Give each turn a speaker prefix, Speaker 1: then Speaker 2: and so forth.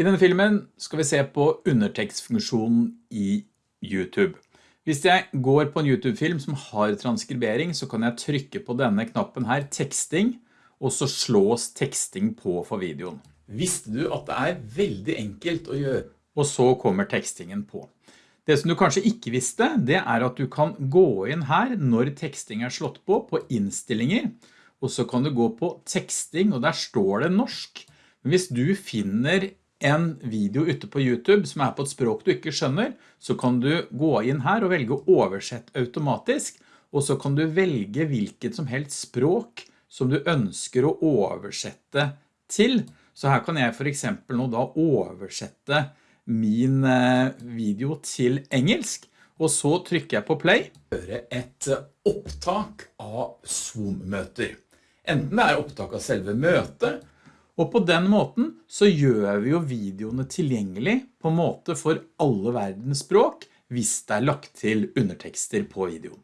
Speaker 1: I denne filmen skal vi se på undertekstfunksjonen i YouTube. Hvis jeg går på en YouTube-film som har transkribering, så kan jeg trykke på denne knappen her, teksting, og så slås teksting på for videoen. Visste du at det er veldig enkelt å gjøre? Og så kommer tekstingen på. Det som du kanskje ikke visste, det er at du kan gå inn her når teksting er slått på, på innstillinger, og så kan du gå på teksting, og der står det norsk. Men hvis du finner en video ute på YouTube som er på et språk du ikke skjønner, så kan du gå inn her og velge å oversette automatisk, og så kan du velge hvilket som helst språk som du ønsker å oversette til. Så her kan jeg for eksempel nå da oversette min eh, video til engelsk, og så trykker jeg på play. Høre et opptak av Zoom-møter. Enten det er opptak av selve møtet, og på den måten så gjør vi jo videoene tilgjengelig på en måte for alle verdens språk hvis det er lagt til undertekster på videoen.